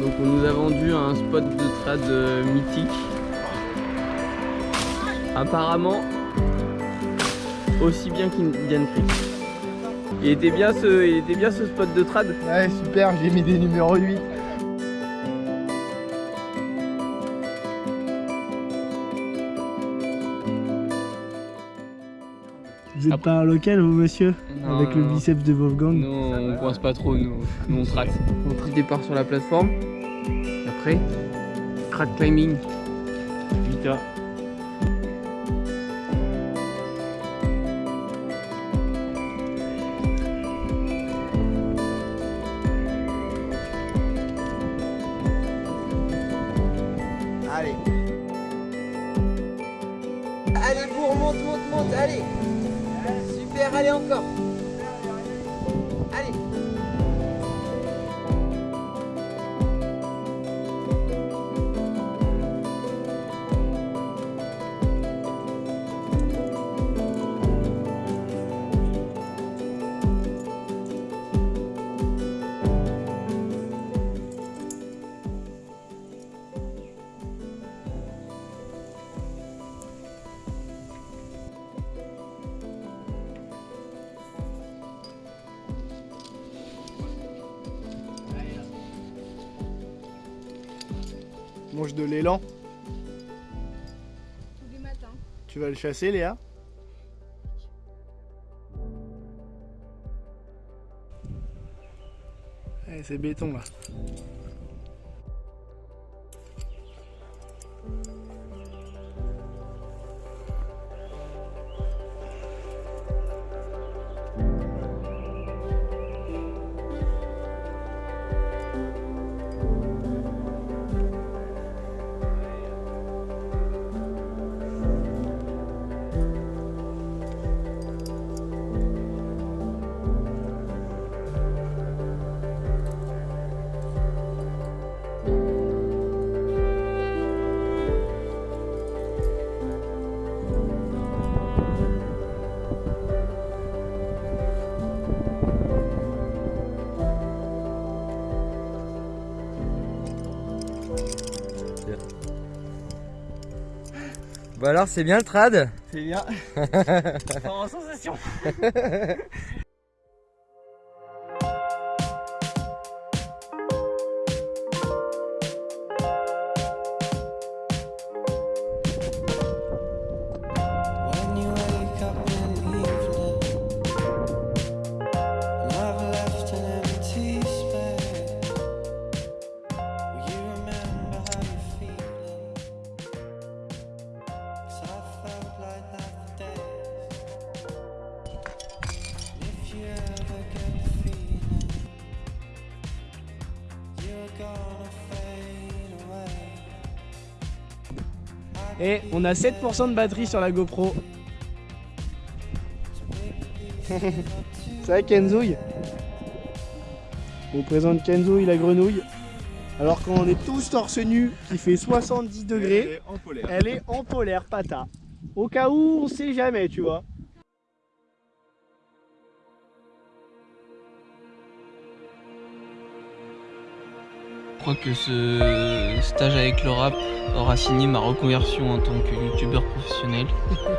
Donc on nous a vendu un spot de trad euh, mythique. Apparemment aussi bien qu'Indian Creek. Il était bien ce, il était bien ce spot de trad? Ouais super, j'ai mis des numéros 8. Vous êtes Ah. pas un local vous monsieur Non, Avec le non, non. biceps de Wolfgang Nous on coince pas trop, nous, nous on tracte. On petit départ sur la plateforme. Après, trad climbing. 8A. Allez. Allez, bourre, monte, monte, monte, allez. Super, allez encore. Mange de l'élan. Tous les matins. Tu vas le chasser Léa? Eh, C'est béton là. Bah alors, c'est bien le trad C'est bien. en sensation. Et on a 7% de batterie sur la GoPro. C'est vrai Kenzouille On présente Kenzouille la grenouille. Alors quand on est tous torse nu, qui fait 70 degrés, en polaire. elle est en polaire pata. Au cas où on sait jamais, tu vois. Crois que ce stage avec le rap aura signé ma reconversion en tant que youtubeur professionnel.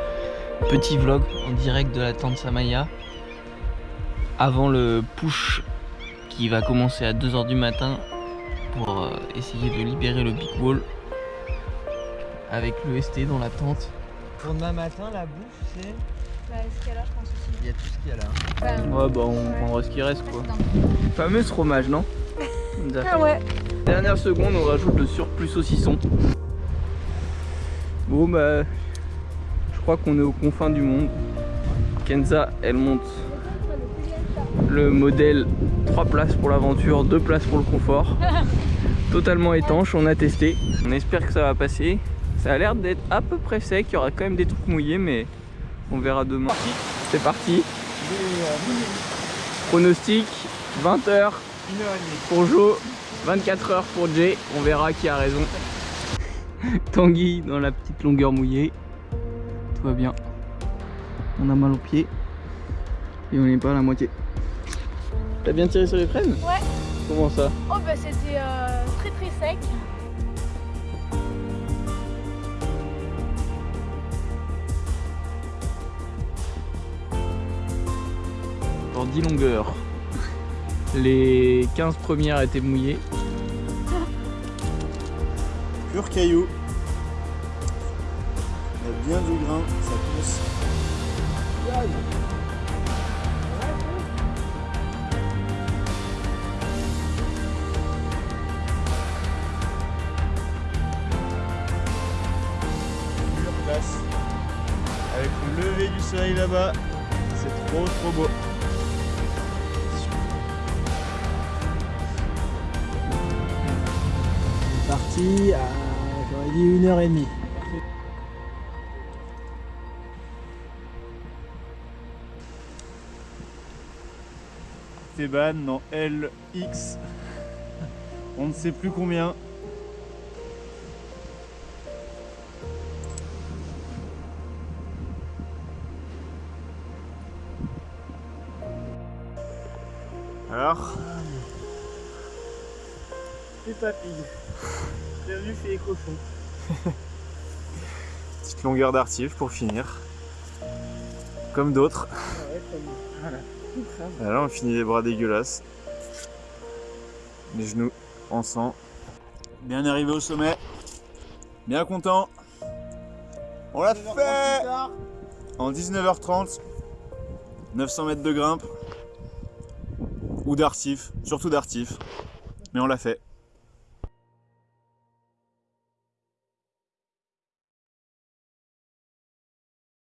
Petit vlog en direct de la tente Samaya. Avant le push qui va commencer à 2h du matin pour euh, essayer de libérer le big wall avec le ST dans la tente. Pour demain matin, la bouffe, c'est. Bah, ce qu'il y a là, je pense aussi. Il y a tout ce qu'il y a là. Enfin, Ouais bah on prendra ce qui reste quoi. Fameuse fromage non Ah ouais. Dernière seconde on rajoute le surplus saucisson. Bon bah je crois qu'on est aux confins du monde. Kenza elle monte le modèle 3 places pour l'aventure, 2 places pour le confort. Totalement étanche, on a testé. On espère que ça va passer. Ça a l'air d'être à peu près sec, il y aura quand même des trucs mouillés mais on verra demain. C'est parti. Pronostic 20h pour Jo, 24h pour Jay, on verra qui a raison. Tanguy dans la petite longueur mouillée. tout va bien. On a mal aux pieds et on n'est pas à la moitié. T'as bien tiré sur les freines Ouais. Comment ça? Oh bah c'était euh, très très sec. Pour 10 longueurs. Les 15 premières étaient mouillées. Pur caillou. Il y a bien du grain, ça pousse. Pure classe. Avec le lever du soleil là-bas, c'est trop trop beau. Parti à, j'aurais dit une heure et demie. Théban dans LX, on ne sait plus combien. Alors C'est papy. Bienvenue chez les cochons. Petite longueur d'artif pour finir. Comme d'autres. Et là on finit les bras dégueulasses. Les genoux en sang. Bien arrivé au sommet. Bien content. On l'a fait En 19h30. 900 mètres de grimpe. Ou d'artif. Surtout d'artif. Mais on l'a fait.